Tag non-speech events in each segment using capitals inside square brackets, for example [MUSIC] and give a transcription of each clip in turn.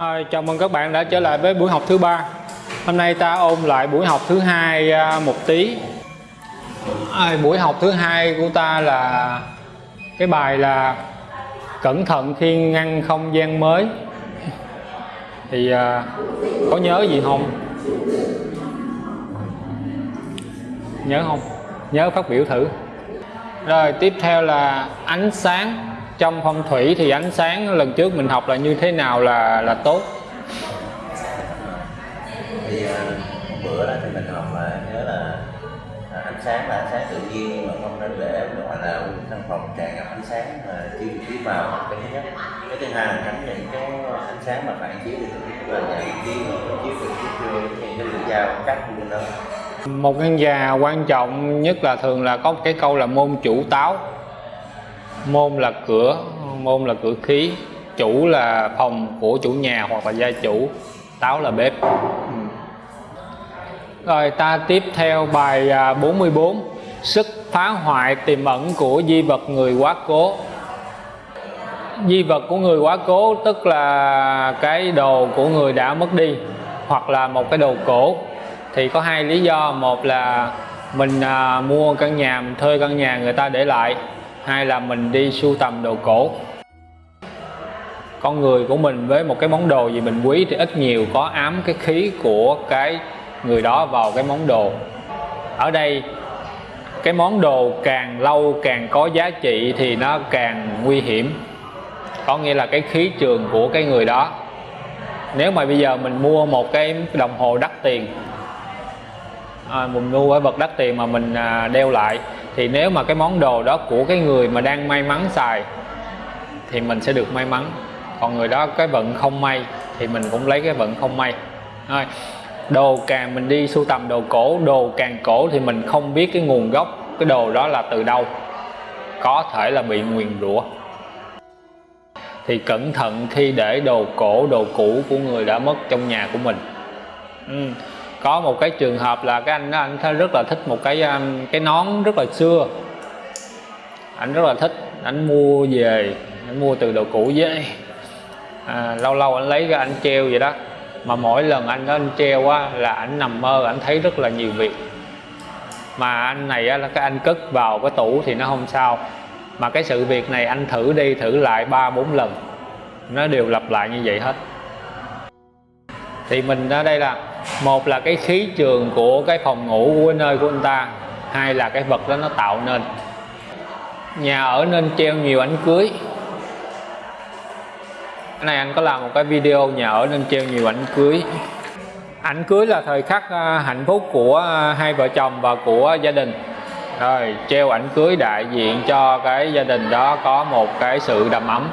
À, chào mừng các bạn đã trở lại với buổi học thứ ba. Hôm nay ta ôn lại buổi học thứ hai à, một tí. À, buổi học thứ hai của ta là cái bài là cẩn thận khi ngăn không gian mới. Thì à, có nhớ gì không? Nhớ không? Nhớ phát biểu thử. Rồi tiếp theo là ánh sáng trong phong thủy thì ánh sáng lần trước mình học là như thế nào là là tốt? Thì uh, bữa đó thì mình học là nhớ là à, ánh sáng là ánh sáng tự nhiên nhưng mà không nên để gọi là căn phòng tràn ngập ánh sáng mà chiếu chiếu vào cái thứ nhất. Cái thứ hai là tránh những cái ánh sáng mà phản chiếu được là nhận chiếu chiếu từ chiếu cái lưỡi dao cắt lên đó. Một căn nhà quan trọng nhất là thường là có một cái câu là môn chủ táo môn là cửa môn là cửa khí chủ là phòng của chủ nhà hoặc là gia chủ táo là bếp. Ừ. Rồi ta tiếp theo bài à, 44 sức phá hoại tiềm ẩn của di vật người quá cố. Di vật của người quá cố tức là cái đồ của người đã mất đi hoặc là một cái đồ cổ. Thì có hai lý do. Một là mình à, mua căn nhà mình thuê căn nhà người ta để lại hai là mình đi sưu tầm đồ cổ. Con người của mình với một cái món đồ gì mình quý thì ít nhiều có ám cái khí của cái người đó vào cái món đồ. Ở đây cái món đồ càng lâu càng có giá trị thì nó càng nguy hiểm. Có nghĩa là cái khí trường của cái người đó. Nếu mà bây giờ mình mua một cái đồng hồ đắt tiền à, mình mua cái vật đắt tiền mà mình à, đeo lại thì nếu mà cái món đồ đó của cái người mà đang may mắn xài, thì mình sẽ được may mắn. Còn người đó cái vận không may, thì mình cũng lấy cái vận không may. Thôi đồ càng mình đi sưu tầm đồ cổ, đồ càng cổ thì mình không biết cái nguồn gốc, cái đồ đó là từ đâu. Có thể là bị nguyền rủa. Thì cẩn thận khi để đồ cổ, đồ cũ của người đã mất trong nhà của mình. Ừ có một cái trường hợp là cái anh đó anh rất là thích một cái um, cái nón rất là xưa. Anh rất là thích anh mua về anh mua từ đồ cũ với. À, lâu lâu anh lấy ra anh treo vậy đó. Mà mỗi lần anh đó anh treo á là anh nằm mơ anh thấy rất là nhiều việc. Mà anh này á, là cái anh cất vào cái tủ thì nó không sao. Mà cái sự việc này anh thử đi thử lại ba bốn lần. Nó đều lặp lại như vậy hết. Thì mình ở đây là một là cái khí trường của cái phòng ngủ của cái nơi của anh ta hai là cái vật đó nó tạo nên. Nhà ở nên treo nhiều ảnh cưới. Cái này anh có làm một cái video nhà ở nên treo nhiều ảnh cưới. Ảnh cưới là thời khắc à, hạnh phúc của à, hai vợ chồng và của gia đình. Rồi treo ảnh cưới đại diện cho cái gia đình đó có một cái sự đầm ấm.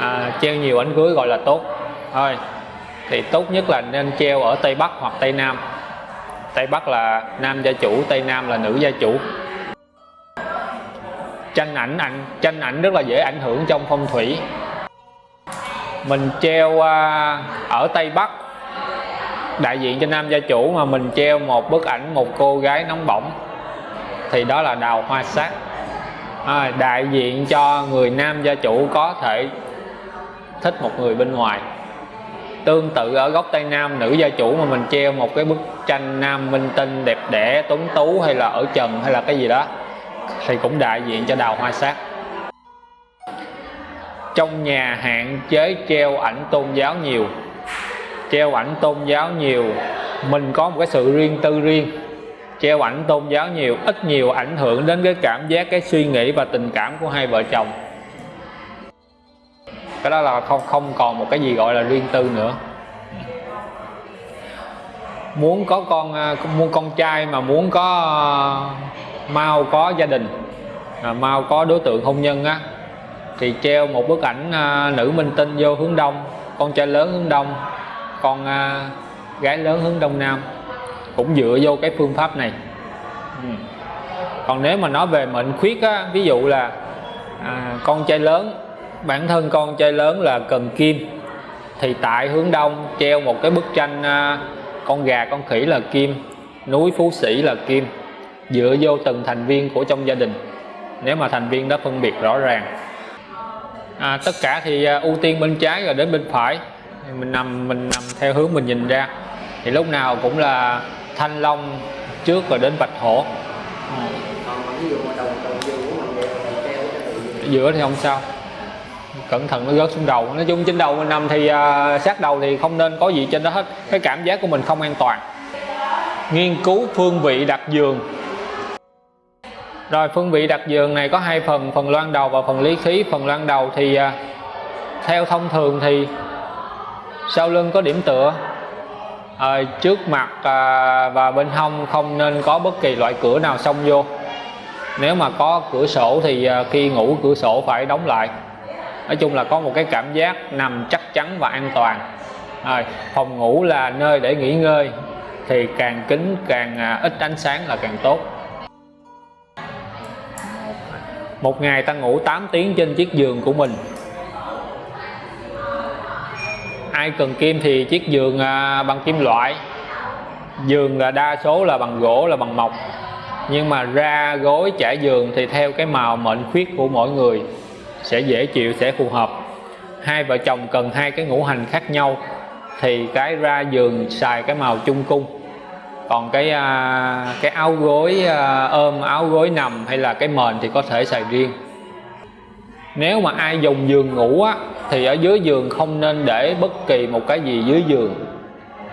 À, treo nhiều ảnh cưới gọi là tốt. Thôi thì tốt nhất là nên treo ở Tây Bắc hoặc Tây Nam. Tây Bắc là nam gia chủ Tây Nam là nữ gia chủ. Tranh ảnh ảnh tranh ảnh rất là dễ ảnh hưởng trong phong thủy. Mình treo à, ở Tây Bắc đại diện cho nam gia chủ mà mình treo một bức ảnh một cô gái nóng bỏng thì đó là đào hoa sát. À, đại diện cho người nam gia chủ có thể thích một người bên ngoài tương tự ở góc tây nam, nữ gia chủ mà mình treo một cái bức tranh nam minh tinh đẹp đẽ, tuấn tú hay là ở trần hay là cái gì đó, thì cũng đại diện cho đào hoa sát. Trong nhà hạn chế treo ảnh tôn giáo nhiều. Treo ảnh tôn giáo nhiều, mình có một cái sự riêng tư riêng. Treo ảnh tôn giáo nhiều, ít nhiều ảnh hưởng đến cái cảm giác, cái suy nghĩ và tình cảm của hai vợ chồng cái đó là không không còn một cái gì gọi là riêng tư nữa muốn có con à, muốn con trai mà muốn có à, mau có gia đình à, mau có đối tượng hôn nhân á thì treo một bức ảnh à, nữ minh tinh vô hướng đông con trai lớn hướng đông con gái lớn hướng đông nam cũng dựa vô cái phương pháp này ừ. còn nếu mà nói về mệnh khuyết á ví dụ là à, con trai lớn bản thân con trai lớn là cần kim. Thì tại hướng đông treo một cái bức tranh à, con gà con khỉ là kim núi phú sĩ là kim dựa vô từng thành viên của trong gia đình. Nếu mà thành viên đó phân biệt rõ ràng. À, tất cả thì à, ưu tiên bên trái rồi đến bên phải. Mình nằm mình nằm theo hướng mình nhìn ra. Thì lúc nào cũng là thanh long trước rồi đến bạch hổ. Tự giữa thì không sao cẩn thận nó rớt xuống đầu. Nói chung trên đầu mình nằm thì uh, sát đầu thì không nên có gì trên đó hết. Cái cảm giác của mình không an toàn. Nghiên cứu phương vị đặt giường. Rồi phương vị đặt giường này có hai phần phần loan đầu và phần lý khí. Phần loan đầu thì uh, theo thông thường thì sau lưng có điểm tựa. À, trước mặt à, và bên hông không nên có bất kỳ loại cửa nào xông vô. Nếu mà có cửa sổ thì à, khi ngủ cửa sổ phải đóng lại nói chung là có một cái cảm giác nằm chắc chắn và an toàn. Rồi phòng ngủ là nơi để nghỉ ngơi, thì càng kín càng à, ít ánh sáng là càng tốt. Một ngày ta ngủ 8 tiếng trên chiếc giường của mình. Ai cần kim thì chiếc giường à, bằng kim loại. Giường là đa số là bằng gỗ, là bằng mộc. Nhưng mà ra gối trải giường thì theo cái màu mệnh khuyết của mỗi người sẽ dễ chịu sẽ phù hợp. Hai vợ chồng cần hai cái ngũ hành khác nhau thì cái ra giường xài cái màu chung cung. Còn cái à, cái áo gối à, ôm áo gối nằm hay là cái mền thì có thể xài riêng. Nếu mà ai dùng giường ngủ á thì ở dưới giường không nên để bất kỳ một cái gì dưới giường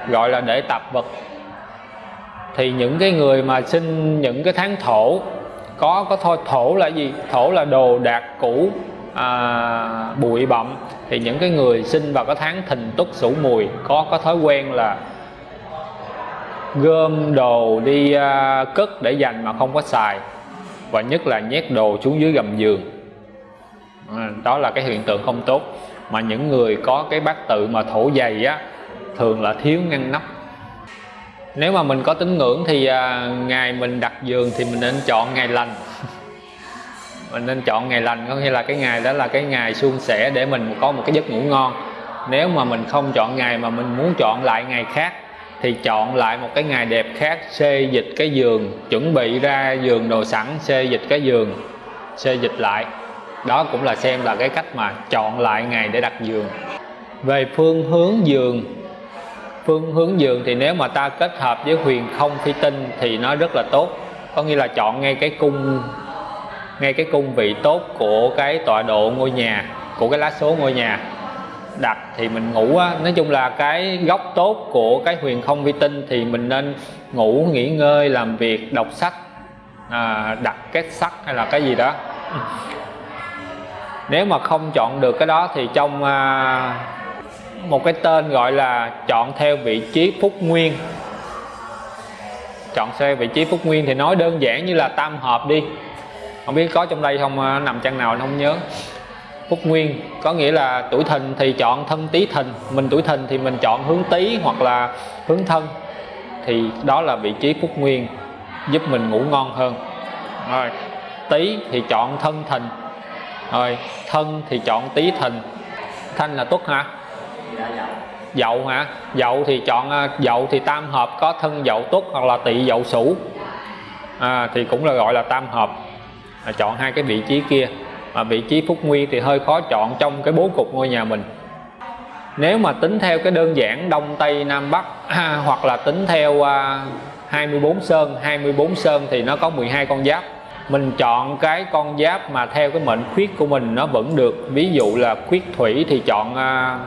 gọi là để tạp vật. Thì những cái người mà sinh những cái tháng thổ có có thôi thổ là gì? Thổ là đồ đạc cũ à, bụi bặm thì những cái người sinh vào cái tháng thìn tuất sửu mùi có có thói quen là gom đồ đi à, cất để dành mà không có xài và nhất là nhét đồ xuống dưới gầm giường. À, đó là cái hiện tượng không tốt. Mà những người có cái bát tự mà thổ dày á thường là thiếu ngăn nắp. Nếu mà mình có tín ngưỡng thì à, ngày mình đặt giường thì mình nên chọn ngày lành mình nên chọn ngày lành, có nghĩa là cái ngày đó là cái ngày suôn sẻ để mình có một cái giấc ngủ ngon. Nếu mà mình không chọn ngày mà mình muốn chọn lại ngày khác, thì chọn lại một cái ngày đẹp khác, xê dịch cái giường, chuẩn bị ra giường đồ sẵn, xê dịch cái giường, xê dịch lại. Đó cũng là xem là cái cách mà chọn lại ngày để đặt giường. Về phương hướng giường, phương hướng giường thì nếu mà ta kết hợp với huyền không phi tinh thì nó rất là tốt. Có nghĩa là chọn ngay cái cung ngay cái cung vị tốt của cái tọa độ ngôi nhà của cái lá số ngôi nhà đặt thì mình ngủ á. Nói chung là cái góc tốt của cái huyền không vi tinh thì mình nên ngủ nghỉ ngơi làm việc đọc sách à, đặt két sắt hay là cái gì đó. Nếu mà không chọn được cái đó thì trong à, một cái tên gọi là chọn theo vị trí phúc nguyên. Chọn theo vị trí phúc nguyên thì nói đơn giản như là tam hợp đi không biết có trong đây không à, nằm trang nào không nhớ. Phúc nguyên có nghĩa là tuổi thìn thì chọn thân tý thìn mình tuổi thìn thì mình chọn hướng tý hoặc là hướng thân. Thì đó là vị trí phúc nguyên giúp mình ngủ ngon hơn. Rồi tý thì chọn thân thìn. Rồi thân thì chọn tý thìn. Thanh là tuất hả? Dạ dậu. Hả? Dậu thì chọn à, dậu thì tam hợp có thân dậu tuất hoặc là tỵ dậu sửu. À, thì cũng là gọi là tam hợp à, chọn hai cái vị trí kia. Mà vị trí phúc nguyên thì hơi khó chọn trong cái bố cục ngôi nhà mình. Nếu mà tính theo cái đơn giản đông tây nam bắc à, hoặc là tính theo à, 24 sơn 24 sơn thì nó có 12 con giáp. Mình chọn cái con giáp mà theo cái mệnh khuyết của mình nó vẫn được. Ví dụ là khuyết thủy thì chọn à,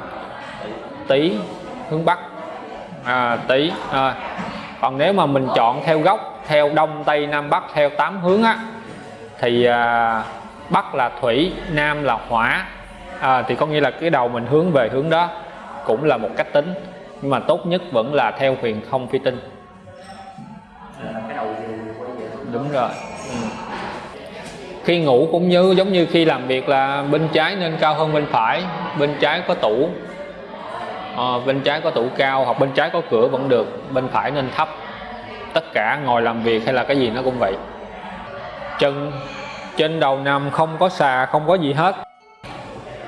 tý hướng bắc. À, tý à, còn nếu mà mình chọn theo góc theo đông tây nam bắc theo tám hướng á thì à, bắc là thủy nam là hỏa. À, thì có nghĩa là cái đầu mình hướng về hướng đó cũng là một cách tính nhưng mà tốt nhất vẫn là theo huyền không phi tinh. Đúng rồi. Ừ. khi ngủ cũng như giống như khi làm việc là bên trái nên cao hơn bên phải bên trái có tủ. À, bên trái có tủ cao hoặc bên trái có cửa vẫn được bên phải nên thấp. Tất cả ngồi làm việc hay là cái gì nó cũng vậy chân trên đầu nằm không có xà không có gì hết.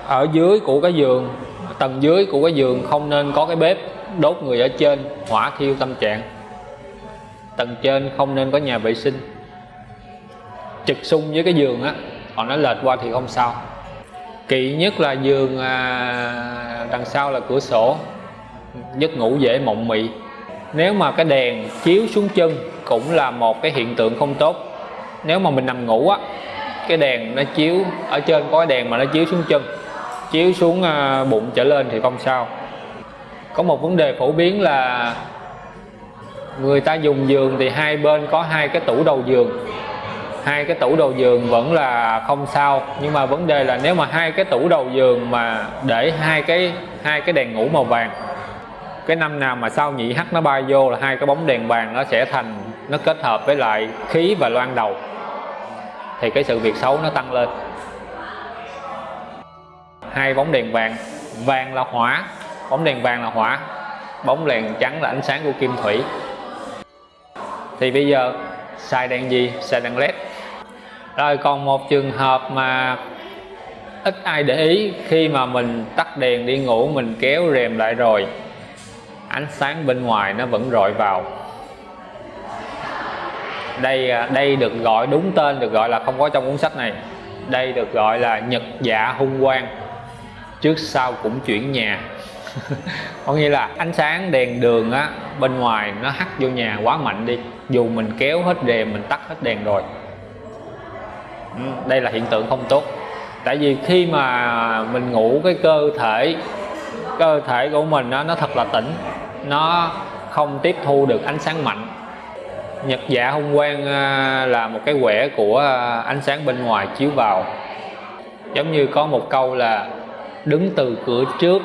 Ở dưới của cái giường tầng dưới của cái giường không nên có cái bếp đốt người ở trên hỏa thiêu tâm trạng. Tầng trên không nên có nhà vệ sinh. Trực xung với cái giường á còn nó lệch qua thì không sao. Kỵ nhất là giường à, đằng sau là cửa sổ giấc ngủ dễ mộng mị. Nếu mà cái đèn chiếu xuống chân cũng là một cái hiện tượng không tốt nếu mà mình nằm ngủ á, cái đèn nó chiếu ở trên, có đèn mà nó chiếu xuống chân, chiếu xuống à, bụng trở lên thì không sao. Có một vấn đề phổ biến là người ta dùng giường thì hai bên có hai cái tủ đầu giường. Hai cái tủ đầu giường vẫn là không sao, nhưng mà vấn đề là nếu mà hai cái tủ đầu giường mà để hai cái hai cái đèn ngủ màu vàng, cái năm nào mà sau nhị hắt nó bay vô là hai cái bóng đèn vàng nó sẽ thành nó kết hợp với lại khí và loan đầu. Thì cái sự việc xấu nó tăng lên. Hai bóng đèn vàng. Vàng là hỏa. Bóng đèn vàng là hỏa. Bóng đèn trắng là ánh sáng của kim thủy. Thì bây giờ, xài đèn gì? Xài đèn led. Rồi còn một trường hợp mà ít ai để ý khi mà mình tắt đèn đi ngủ, mình kéo rèm lại rồi, ánh sáng bên ngoài nó vẫn rọi vào đây à, đây được gọi đúng tên được gọi là không có trong cuốn sách này. Đây được gọi là nhật dạ hung quang. Trước sau cũng chuyển nhà. [LAUGHS] Có nghĩa là ánh sáng đèn đường á bên ngoài nó hắt vô nhà quá mạnh đi. Dù mình kéo hết đèn mình tắt hết đèn rồi. Ừ, đây là hiện tượng không tốt. Tại vì khi mà mình ngủ cái cơ thể cơ thể của mình đó, nó thật là tỉnh. Nó không tiếp thu được ánh sáng mạnh nhật dạ hung quang ờ, là một cái quẻ của ờ, ánh sáng bên ngoài chiếu vào. Giống như có một câu là đứng từ cửa trước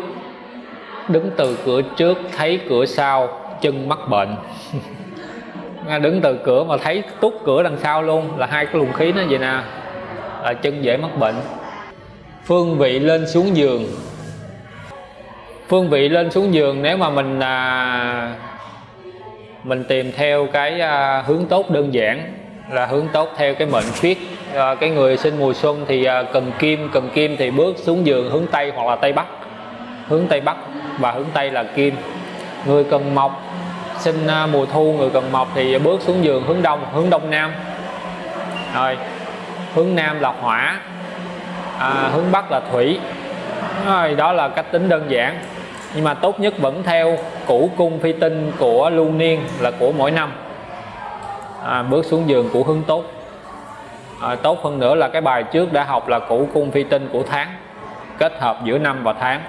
đứng từ cửa trước thấy cửa sau chân mắc bệnh. [LAUGHS] Đứng từ cửa mà thấy tút cửa đằng sau luôn là hai cái luồng khí nó vậy nè là chân dễ mắc bệnh. Phương vị lên xuống giường. Phương vị lên xuống giường nếu mà mình à, mình tìm theo cái à, hướng tốt đơn giản là hướng tốt theo cái mệnh khuyết. À, cái người sinh mùa xuân thì à, cần kim cần kim thì bước xuống giường hướng tây hoặc là tây bắc. Hướng tây bắc và hướng tây là kim. Người cần mộc sinh à, mùa thu người cần mộc thì bước xuống giường hướng đông hướng đông nam. Rồi hướng nam là hỏa à, hướng bắc là thủy. Rồi đó là cách tính đơn giản nhưng mà tốt nhất vẫn theo củ cung phi tinh của lưu niên là của mỗi năm. À, bước xuống giường của hướng tốt. À, tốt hơn nữa là cái bài trước đã học là củ cung phi tinh của tháng kết hợp giữa năm và tháng.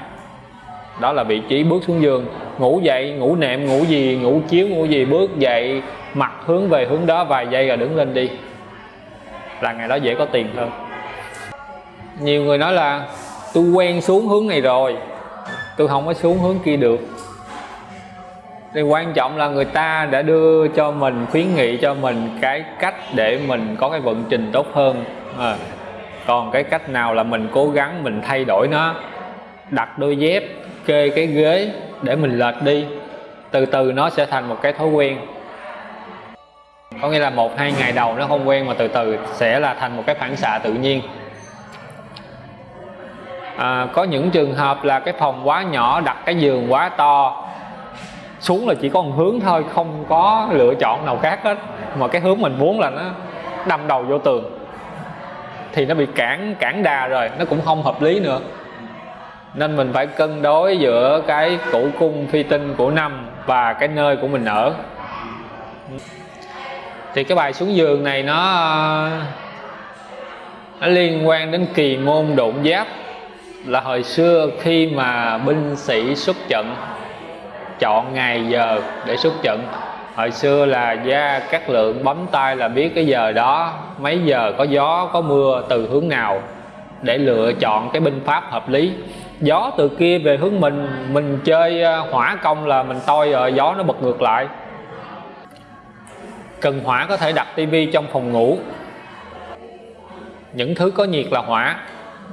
Đó là vị trí bước xuống giường. Ngủ dậy ngủ nệm ngủ gì ngủ chiếu ngủ gì bước dậy mặt hướng về hướng đó vài giây rồi đứng lên đi. Là ngày đó dễ có tiền hơn. Nhiều người nói là tôi quen xuống hướng này rồi tôi không có xuống hướng kia được. Thì quan trọng là người ta đã đưa cho mình khuyến nghị cho mình cái cách để mình có cái vận trình tốt hơn. À, còn cái cách nào là mình cố gắng mình thay đổi nó đặt đôi dép kê cái ghế để mình lệch đi từ từ nó sẽ thành một cái thói quen. Có nghĩa là một hai ngày đầu nó không quen mà từ từ sẽ là thành một cái phản xạ tự nhiên à, có những trường hợp là cái phòng quá nhỏ đặt cái giường quá to xuống là chỉ có một hướng thôi không có lựa chọn nào khác hết. Mà cái hướng mình muốn là nó đâm đầu vô tường thì nó bị cản cản đà rồi nó cũng không hợp lý nữa. Nên mình phải cân đối giữa cái củ cung phi tinh của năm và cái nơi của mình ở. Thì cái bài xuống giường này nó nó liên quan đến kỳ môn độn giáp là hồi xưa khi mà binh sĩ xuất trận, chọn ngày giờ để xuất trận. Hồi xưa là gia các lượng bấm tay là biết cái giờ đó, mấy giờ có gió, có mưa, từ hướng nào để lựa chọn cái binh pháp hợp lý. Gió từ kia về hướng mình mình chơi ờ, hỏa công là mình toi rồi gió nó bật ngược lại. Cần hỏa có thể đặt tivi trong phòng ngủ. Những thứ có nhiệt là hỏa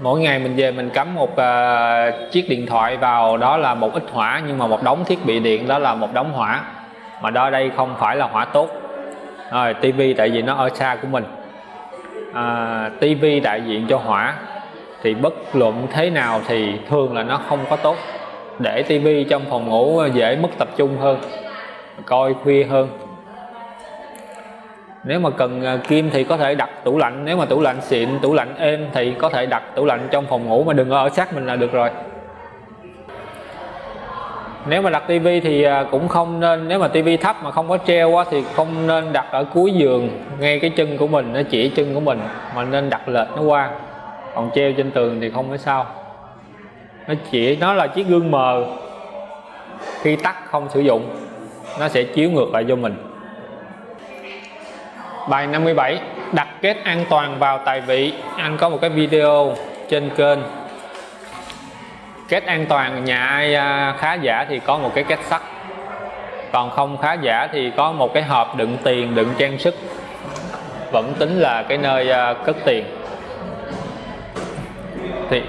mỗi ngày mình về mình cắm một uh, chiếc điện thoại vào đó là một ít hỏa nhưng mà một đống thiết bị điện đó là một đống hỏa. Mà đó đây không phải là hỏa tốt. Rồi tivi tại vì nó ở xa của mình. À, tivi đại diện cho hỏa thì bất luận thế nào thì thường là nó không có tốt. Để tivi trong phòng ngủ dễ mất tập trung hơn coi khuya hơn nếu mà cần à, kim thì có thể đặt tủ lạnh, nếu mà tủ lạnh xịn, tủ lạnh êm thì có thể đặt tủ lạnh trong phòng ngủ, mà đừng ở sát mình là được rồi. Nếu mà đặt tivi thì à, cũng không nên, nếu mà tivi thấp mà không có treo quá thì không nên đặt ở cuối giường, ngay cái chân của mình, nó chỉ chân của mình, mà nên đặt lệch nó qua. Còn treo trên tường thì không có sao. Nó chỉ, nó là chiếc gương mờ khi tắt không sử dụng, nó sẽ chiếu ngược lại cho mình bài 57 đặt kết an toàn vào tài vị. Anh có một cái video trên kênh. Kết an toàn, nhà ai à, khá giả thì có một cái kết sắt. Còn không khá giả thì có một cái hộp đựng tiền, đựng trang sức. Vẫn tính là cái nơi à, cất tiền. Thì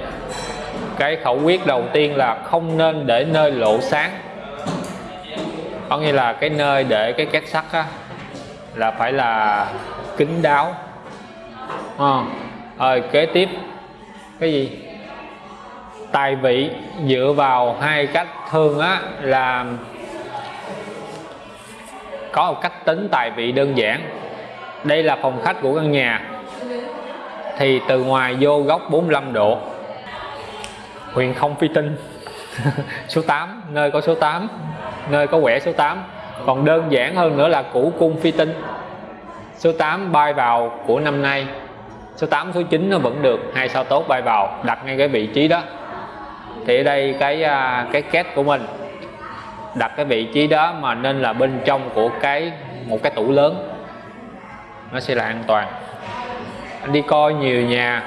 cái khẩu quyết đầu tiên là không nên để nơi lộ sáng. Có nghĩa là cái nơi để cái két sắt á là phải là kín đáo. À, rồi kế tiếp. Cái gì? Tài vị dựa vào hai cách thường á là có một cách tính tài vị đơn giản. Đây là phòng khách của căn nhà. Thì từ ngoài vô góc 45 độ. Huyền không phi tinh. [LAUGHS] Số 8 nơi có số 8 nơi có quẻ số 8 còn đơn giản hơn nữa là củ cung phi tinh. Số 8 bay vào của năm nay. Số 8 số 9 nó vẫn được, hai sao tốt bay vào, đặt ngay cái vị trí đó. Thì ở đây cái à, cái két của mình, đặt cái vị trí đó mà nên là bên trong của cái, một cái tủ lớn. Nó sẽ là an toàn. Anh đi coi nhiều nhà,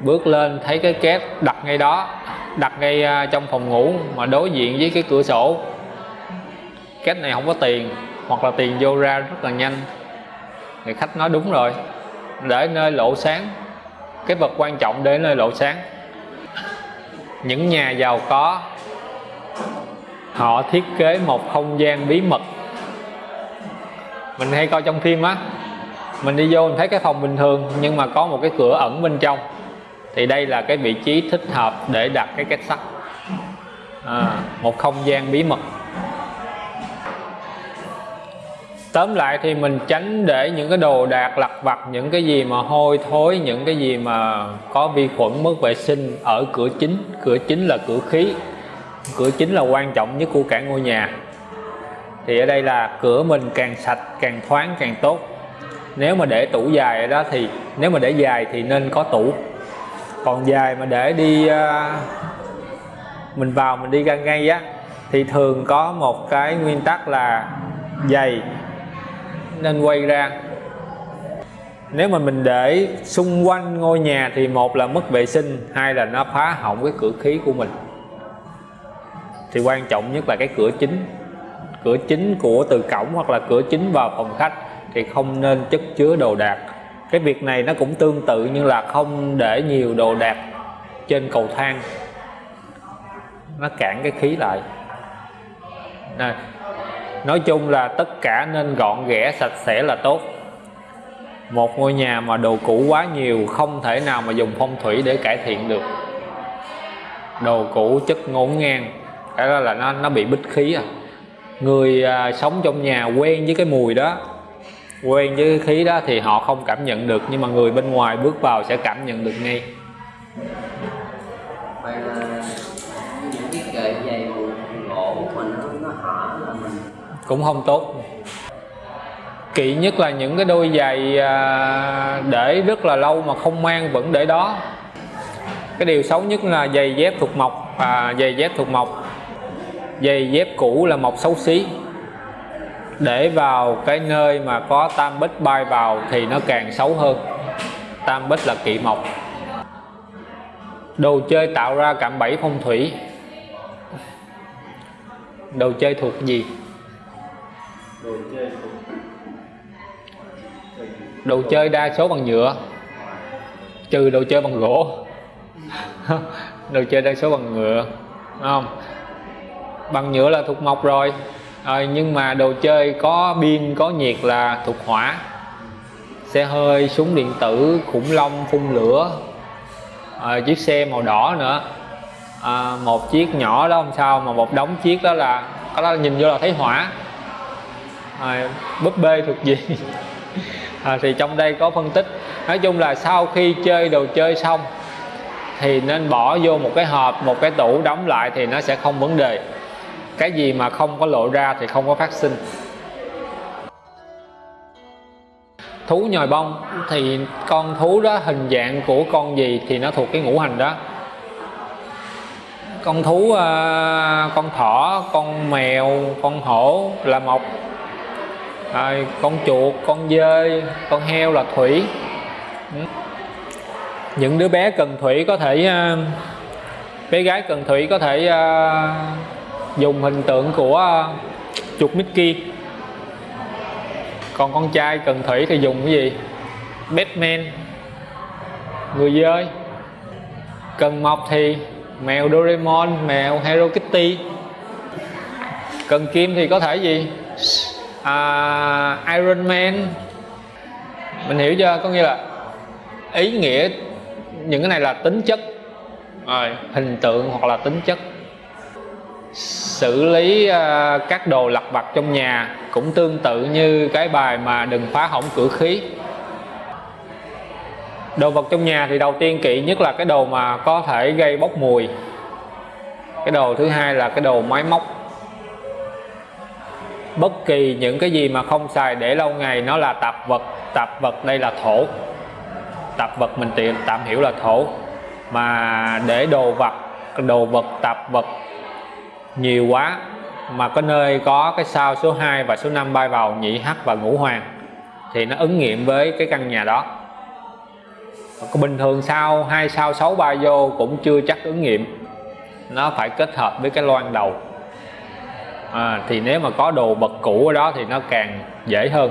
bước lên thấy cái két đặt ngay đó, đặt ngay à, trong phòng ngủ mà đối diện với cái cửa sổ két này không có tiền hoặc là tiền vô ra rất là nhanh. Thì khách nói đúng rồi để nơi lộ sáng. Cái vật quan trọng để nơi lộ sáng. Những nhà giàu có họ thiết kế một không gian bí mật. Mình hay coi trong phim á mình đi vô mình thấy cái phòng bình thường nhưng mà có một cái cửa ẩn bên trong. Thì đây là cái vị trí thích hợp để đặt cái két sắt. À, một không gian bí mật. Tóm lại thì mình tránh để những cái đồ đạc lặt vặt những cái gì mà hôi thối những cái gì mà có vi khuẩn mất vệ sinh ở cửa chính. Cửa chính là cửa khí. Cửa chính là quan trọng nhất của cả ngôi nhà. Thì ở đây là cửa mình càng sạch càng thoáng càng tốt. Nếu mà để tủ dài ở đó thì nếu mà để dài thì nên có tủ. Còn dài mà để đi uh, mình vào mình đi ra ngay á thì thường có một cái nguyên tắc là giày nên quay ra. Nếu mà mình để xung quanh ngôi nhà thì một là mất vệ sinh, hai là nó phá hỏng cái cửa khí của mình. Thì quan trọng nhất là cái cửa chính. Cửa chính của từ cổng hoặc là cửa chính vào phòng khách thì không nên chất chứa đồ đạc. Cái việc này nó cũng tương tự như là không để nhiều đồ đạc trên cầu thang. Nó cản cái khí lại. Này nói chung là tất cả nên gọn ghẽ sạch sẽ là tốt. Một ngôi nhà mà đồ cũ quá nhiều không thể nào mà dùng phong thủy để cải thiện được. Đồ cũ chất ngổn ngang cái đó là nó nó bị bích khí à. Người à, sống trong nhà quen với cái mùi đó quen với cái khí đó thì họ không cảm nhận được nhưng mà người bên ngoài bước vào sẽ cảm nhận được ngay vậy là những cái kệ dày gỗ của mình nó, nó hở là mình cũng không tốt. Kỵ nhất là những cái đôi giày à, để rất là lâu mà không mang vẫn để đó. Cái điều xấu nhất là giày dép thuộc mộc à, giày dép thuộc mộc. Giày dép cũ là mộc xấu xí. Để vào cái nơi mà có tam bích bay vào thì nó càng xấu hơn. Tam bích là kỵ mộc. Đồ chơi tạo ra cạm bẫy phong thủy. Đồ chơi thuộc gì? Đồ chơi đa số bằng nhựa. Trừ đồ chơi bằng gỗ. [LAUGHS] Đồ chơi đa số bằng nhựa không? Bằng nhựa là thuộc mộc rồi. À, nhưng mà đồ chơi có pin có nhiệt là thuộc hỏa. Xe hơi súng điện tử khủng long phun lửa. À, chiếc xe màu đỏ nữa. À, một chiếc nhỏ đó không sao mà một đống chiếc đó là có đó nhìn vô là thấy hỏa à, búp bê thuộc gì à, thì trong đây có phân tích. Nói chung là sau khi chơi đồ chơi xong thì nên bỏ vô một cái hộp một cái tủ đóng lại thì nó sẽ không vấn đề. Cái gì mà không có lộ ra thì không có phát sinh. Thú nhồi bông thì con thú đó hình dạng của con gì thì nó thuộc cái ngũ hành đó. Con thú à, con thỏ con mèo con hổ là mộc à, con chuột con dơi con heo là thủy. Ừ. Những đứa bé cần thủy có thể à, bé gái cần thủy có thể uh, dùng hình tượng của à, chuột Mickey. Còn con trai cần thủy thì dùng cái gì? Batman. Người dơi. Cần mộc thì mèo Doraemon mèo Hello Kitty. Cần kim thì có thể gì? À, Iron Man. Mình hiểu chưa? Có nghĩa là ý nghĩa những cái này là tính chất rồi. hình tượng hoặc là tính chất. Xử lý uh, các đồ lặt vặt trong nhà cũng tương tự như cái bài mà đừng phá hỏng cửa khí. Đồ vật trong nhà thì đầu tiên kỵ nhất là cái đồ mà có thể gây bốc mùi. Cái đồ thứ hai là cái đồ máy móc bất kỳ những cái gì mà không xài để lâu ngày, nó là tạp vật tạp vật đây là thổ. Tạp vật mình tiện tạm hiểu là thổ. Mà để đồ vật đồ vật, tạp vật nhiều quá, mà có nơi có cái sao số 2 và số 5 bay vào nhị hắc và ngũ hoàng, thì nó ứng nghiệm với cái căn nhà đó. Bình thường sao hai, sao sáu ba vô cũng chưa chắc ứng nghiệm. Nó phải kết hợp với cái loan đầu à, thì nếu mà có đồ bật cũ ở đó thì nó càng dễ hơn.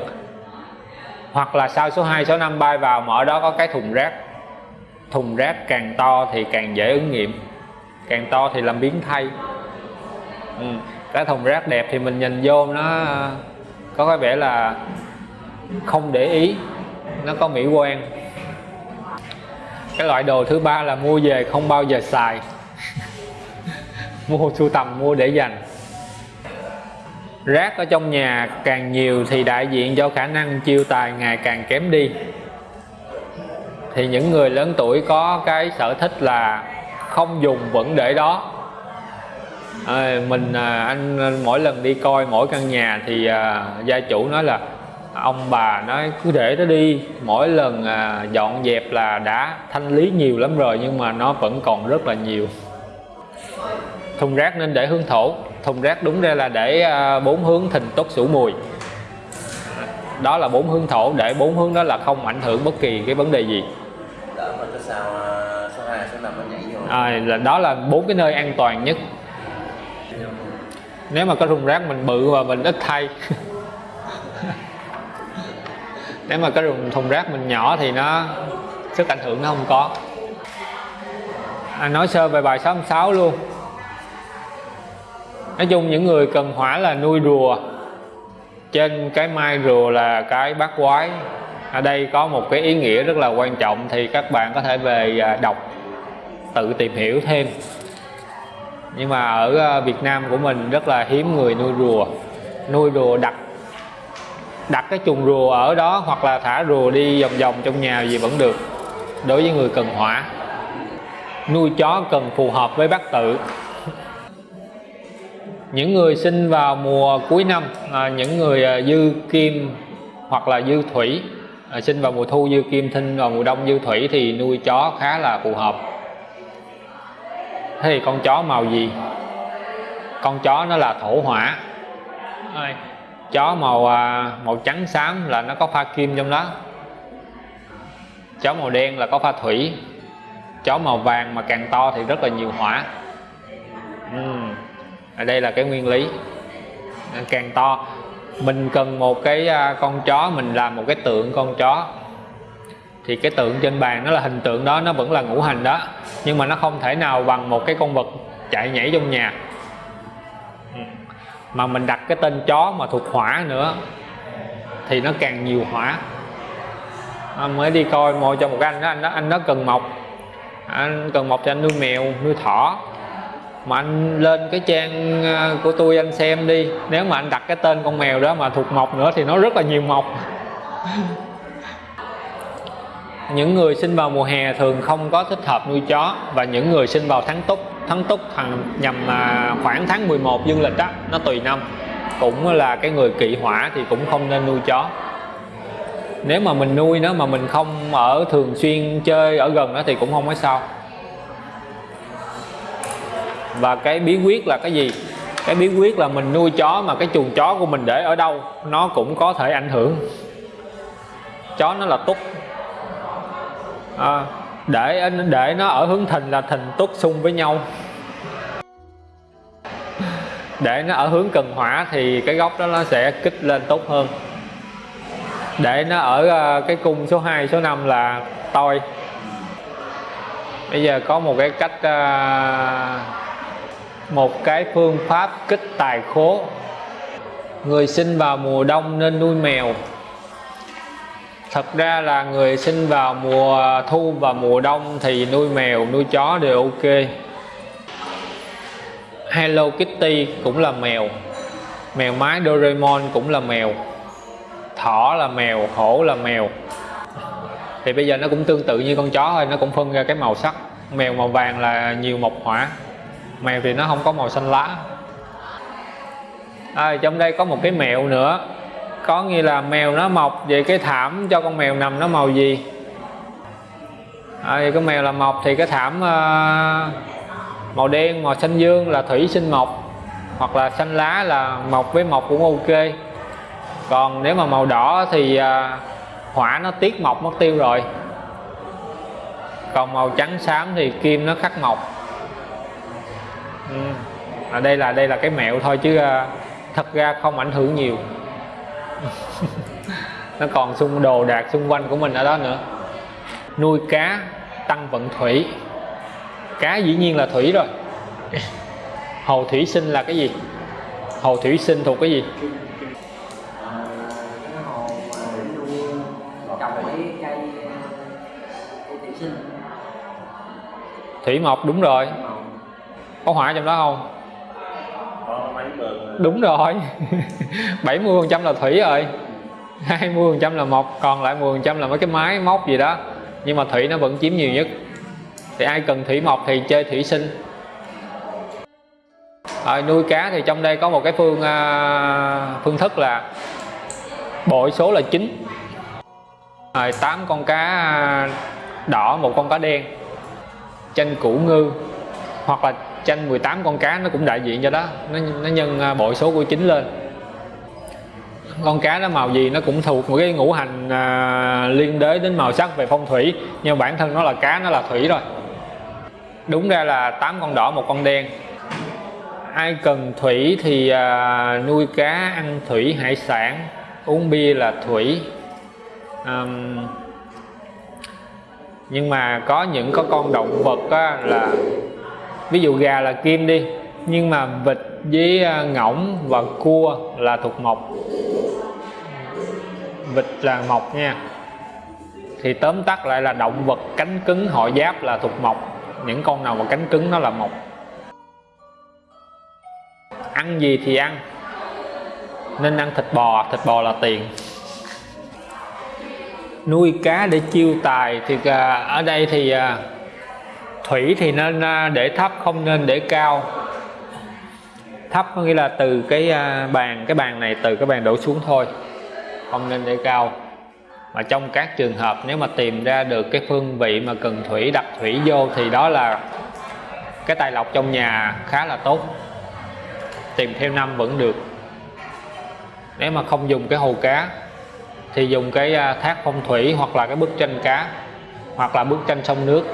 Hoặc là sau số 2 số 5 bay vào mà ở đó có cái thùng rác. Thùng rác càng to thì càng dễ ứng nghiệm. Càng to thì làm biến thay. Ừ. cái thùng rác đẹp thì mình nhìn vô nó có cái vẻ là không để ý nó có mỹ quan. Cái loại đồ thứ ba là mua về không bao giờ xài. [LAUGHS] Mua sưu tầm mua để dành rác ở trong nhà càng nhiều thì đại diện cho khả năng chiêu tài ngày càng kém đi. Thì những người lớn tuổi có cái sở thích là không dùng vẫn để đó. Ờ, à, mình anh, anh mỗi lần đi coi mỗi căn nhà thì à, gia chủ nói là ông bà nói cứ để nó đi mỗi lần à, dọn dẹp là đã thanh lý nhiều lắm rồi nhưng mà nó vẫn còn rất là nhiều. Thùng rác nên để hướng thổ thùng rác đúng ra là để à, bốn hướng thìn tốt sủ mùi. Đó là bốn hướng thổ để bốn hướng đó là không ảnh hưởng bất kỳ cái vấn đề gì. Đỡ mà cái sao à, số 2, số 5 nó nhảy vô. À, là đó là bốn cái nơi an toàn nhất. Nếu mà có thùng rác mình bự và mình ít thay. [LAUGHS] Nếu mà cái thùng, thùng rác mình nhỏ thì nó sức ảnh hưởng nó không có. À, nói sơ về bài 66 luôn nói chung những người cần hỏa là nuôi rùa. Trên cái mai rùa là cái bát quái. Ở đây có một cái ý nghĩa rất là quan trọng thì các bạn có thể về à, đọc, tự tìm hiểu thêm. Nhưng mà ở à, Việt Nam của mình rất là hiếm người nuôi rùa. Nuôi rùa đặt đặt cái chuồng rùa ở đó hoặc là thả rùa đi vòng vòng trong nhà gì vẫn được, đối với người cần hỏa. Nuôi chó cần phù hợp với bát tự những người sinh vào mùa cuối năm à, những người à, dư kim hoặc là dư thủy à, sinh vào mùa thu dư kim thinh vào mùa đông dư thủy thì nuôi chó khá là phù hợp. Thế thì con chó màu gì? Con chó nó là thổ hỏa. Chó màu à, màu trắng xám là nó có pha kim trong đó. Chó màu đen là có pha thủy. Chó màu vàng mà càng to thì rất là nhiều hỏa. Uhm ở đây là cái nguyên lý. Càng to. Mình cần một cái à, con chó, mình làm một cái tượng con chó. Thì cái tượng trên bàn nó là hình tượng đó, nó vẫn là ngũ hành đó. Nhưng mà nó không thể nào bằng một cái con vật chạy nhảy trong nhà. Mà mình đặt cái tên chó mà thuộc hỏa nữa, thì nó càng nhiều hỏa. Anh mới đi coi, mua cho một cái anh đó anh đó anh đó cần mộc anh cần mộc cho anh nuôi mèo, nuôi thỏ mà anh lên cái trang ờ, của tôi anh xem đi. Nếu mà anh đặt cái tên con mèo đó mà thuộc mộc nữa thì nó rất là nhiều mộc. [LAUGHS] Những người sinh vào mùa hè thường không có thích hợp nuôi chó. Và những người sinh vào tháng túc tháng túc thằng nhằm à, khoảng tháng 11 dương lịch á, nó tùy năm. Cũng là cái người kỵ hỏa thì cũng không nên nuôi chó. Nếu mà mình nuôi nó mà mình không ở thường xuyên chơi ở gần nó thì cũng không có sao và cái bí quyết là cái gì? Cái bí quyết là mình nuôi chó mà cái chuồng chó của mình để ở đâu nó cũng có thể ảnh hưởng. Chó nó là túc. À, để để nó ở hướng thìn là thìn túc xung với nhau. Để nó ở hướng cần hỏa thì cái góc đó nó sẽ kích lên tốt hơn. Để nó ở à, cái cung số 2 số 5 là tôi bây giờ có một cái cách à, một cái phương pháp kích tài khố. Người sinh vào mùa đông nên nuôi mèo. Thật ra là người sinh vào mùa thu và mùa đông thì nuôi mèo, nuôi chó đều ok. Hello Kitty cũng là mèo. Mèo mái Doraemon cũng là mèo. Thỏ là mèo, hổ là mèo. Thì bây giờ nó cũng tương tự như con chó thôi, nó cũng phân ra cái màu sắc. Mèo màu vàng là nhiều mộc hỏa mèo thì nó không có màu xanh lá. À, trong đây có một cái mẹo nữa. Có nghĩa là mèo nó mọc về cái thảm cho con mèo nằm nó màu gì? À, thì cái mèo là mọc thì cái thảm uh, màu đen màu xanh dương là thủy sinh mộc. Hoặc là xanh lá là mộc với mộc cũng ok. Còn nếu mà màu đỏ thì à, hỏa nó tiết mộc mất tiêu rồi. Còn màu trắng xám thì kim nó khắc mộc ừ. à, đây là đây là cái mẹo thôi chứ à, thật ra không ảnh hưởng nhiều. [LAUGHS] Nó còn xung đồ đạc xung quanh của mình ở đó nữa. Nuôi cá tăng vận thủy. Cá dĩ nhiên là thủy rồi. [LAUGHS] Hồ thủy sinh là cái gì? Hồ thủy sinh thuộc cái gì? Thủy mộc đúng rồi có hỏa trong đó không? Đúng rồi. [LAUGHS] 70 phần trăm là thủy rồi. 20 phần trăm là mộc còn lại 10 phần trăm là mấy cái máy móc gì đó. Nhưng mà thủy nó vẫn chiếm nhiều nhất. Thì ai cần thủy mộc thì chơi thủy sinh. Rồi nuôi cá thì trong đây có một cái phương à, phương thức là bội số là 9 rồi 8 con cá đỏ một con cá đen. Chanh củ ngư. Hoặc là chanh 18 con cá nó cũng đại diện cho đó. Nó, nó nhân à, bội số của chín lên. Con cá nó màu gì nó cũng thuộc một cái ngũ hành à, liên đới đến màu sắc về phong thủy nhưng bản thân nó là cá nó là thủy rồi. Đúng ra là 8 con đỏ một con đen. Ai cần thủy thì à, nuôi cá ăn thủy hải sản uống bia là thủy. À, nhưng mà có những có con động vật á, là ví dụ gà là kim đi, nhưng mà vịt với à, ngỗng và cua là thuộc mộc. Vịt là mộc nha. Thì tóm tắt lại là động vật cánh cứng họ giáp là thuộc mộc. Những con nào mà cánh cứng nó là mộc. Ăn gì thì ăn. Nên ăn thịt bò thịt bò là tiền. Nuôi cá để chiêu tài thì à, ở đây thì à, thủy thì nên để thấp, không nên để cao. Thấp có nghĩa là từ cái à, bàn cái bàn này từ cái bàn đổ xuống thôi, không nên để cao. Mà trong các trường hợp nếu mà tìm ra được cái phương vị mà cần thủy đặt thủy vô thì đó là cái tài lộc trong nhà khá là tốt. Tìm theo năm vẫn được. Nếu mà không dùng cái hồ cá thì dùng cái à, thác phong thủy hoặc là cái bức tranh cá hoặc là bức tranh sông nước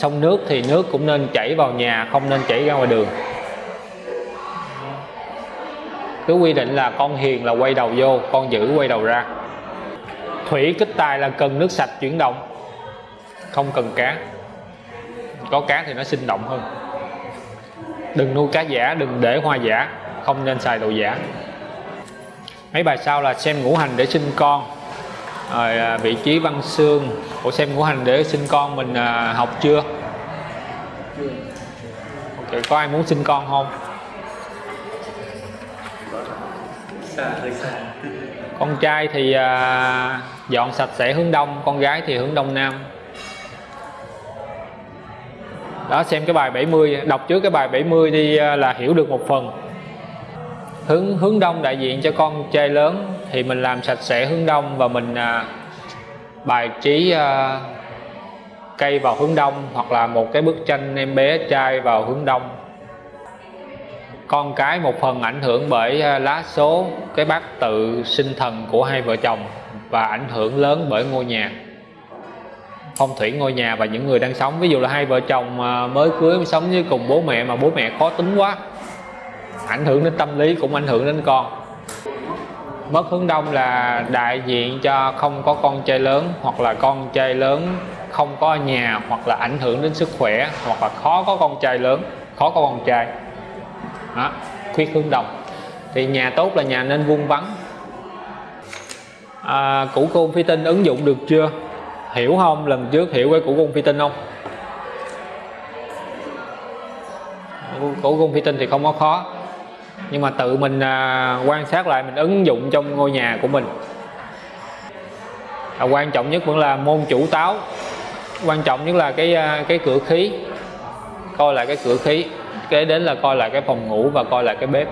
sông nước thì nước cũng nên chảy vào nhà, không nên chảy ra ngoài đường. Cứ quy định là con hiền là quay đầu vô, con dữ quay đầu ra. Thủy kích tài là cần nước sạch chuyển động, không cần cá có cá thì nó sinh động hơn. Đừng nuôi cá giả, đừng để hoa giả, không nên xài đồ giả. Mấy bài sau là xem ngũ hành để sinh con. Rồi à, vị trí văn xương của xem ngũ hành để sinh con mình à, học chưa? Chưa ok có ai muốn sinh con không? Xa xa con trai thì à, dọn sạch sẽ hướng đông con gái thì hướng đông nam. Đó xem cái bài 70 đọc trước cái bài 70 đi à, là hiểu được một phần. Hướng hướng đông đại diện cho con trai lớn thì mình làm sạch sẽ hướng đông và mình à, bài trí uh, cây vào hướng đông hoặc là một cái bức tranh em bé trai vào hướng đông. Con cái một phần ảnh hưởng bởi ờ, lá số cái bát tự sinh thần của hai vợ chồng và ảnh hưởng lớn bởi ngôi nhà. Phong thủy ngôi nhà và những người đang sống ví dụ là hai vợ chồng ờ, mới cưới sống với cùng bố mẹ mà bố mẹ khó tính quá ảnh hưởng đến tâm lý cũng ảnh hưởng đến con mất hướng đông là đại diện cho không có con trai lớn hoặc là con trai lớn không có nhà hoặc là ảnh hưởng đến sức khỏe hoặc là khó có con trai lớn khó có con trai. Đó, khuyết hướng đông. Thì nhà tốt là nhà nên vuông vắn. À, củ côn phi tinh ứng dụng được chưa? Hiểu không? Lần trước hiểu cái củ côn phi tinh không? Củ côn phi tinh thì không có khó nhưng mà tự mình à, quan sát lại mình ứng dụng trong ngôi nhà của mình. À, quan trọng nhất vẫn là môn chủ táo. Quan trọng nhất là cái à, cái cửa khí. Coi lại cái cửa khí. Kế đến là coi lại cái phòng ngủ và coi lại cái bếp.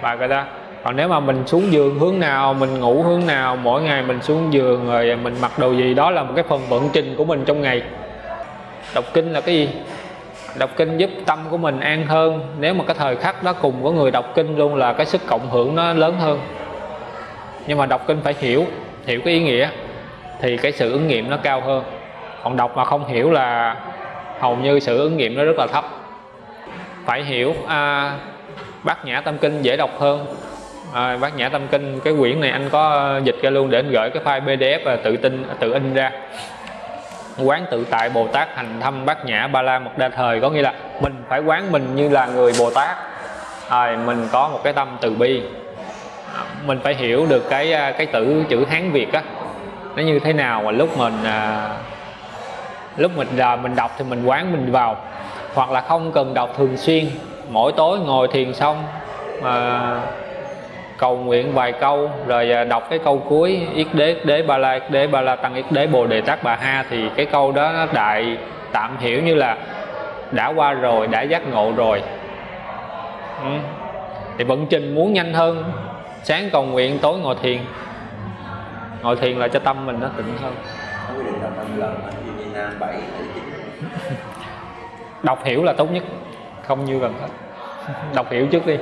Và cái đó còn nếu mà mình xuống giường hướng nào mình ngủ hướng nào mỗi ngày mình xuống giường rồi mình mặc đồ gì đó là một cái phần vận trình của mình trong ngày. Đọc kinh là cái gì? Đọc kinh giúp tâm của mình an hơn. Nếu mà cái thời khắc đó cùng có người đọc kinh luôn là cái sức cộng hưởng nó lớn hơn. Nhưng mà đọc kinh phải hiểu hiểu cái ý nghĩa thì cái sự ứng nghiệm nó cao hơn. Còn đọc mà không hiểu là hầu như sự ứng nghiệm nó rất là thấp. Phải hiểu à, bát nhã tâm kinh dễ đọc hơn. À, bát nhã tâm kinh cái quyển này anh có dịch ra luôn để anh gửi cái file pdf và tự tin tự in ra quán tự tại bồ tát hành thâm bát nhã ba la mật đa thời. Có nghĩa là mình phải quán mình như là người bồ tát. À, mình có một cái tâm từ bi. À, mình phải hiểu được cái à, cái tử chữ hán việt á. Nó như thế nào mà lúc mình à, lúc mình là mình đọc thì mình quán mình vào. Hoặc là không cần đọc thường xuyên. Mỗi tối ngồi thiền xong mà cầu nguyện vài câu, rồi à, đọc cái câu cuối, yết đế yết đế ba la, yết đế ba la tăng, yết đế bồ đề tát bà ha. Thì cái câu đó nó đại, tạm hiểu như là đã qua rồi, đã giác ngộ rồi. Ừ. thì vận trình muốn nhanh hơn, sáng cầu nguyện, tối ngồi thiền. Ngồi thiền là cho tâm mình nó tịnh hơn. Đọc năm lần như Nam 7 đọc hiểu là tốt nhất, không như gần hết. Đọc hiểu trước đi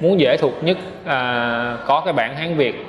muốn dễ thuộc nhất à, có cái bản hán việt.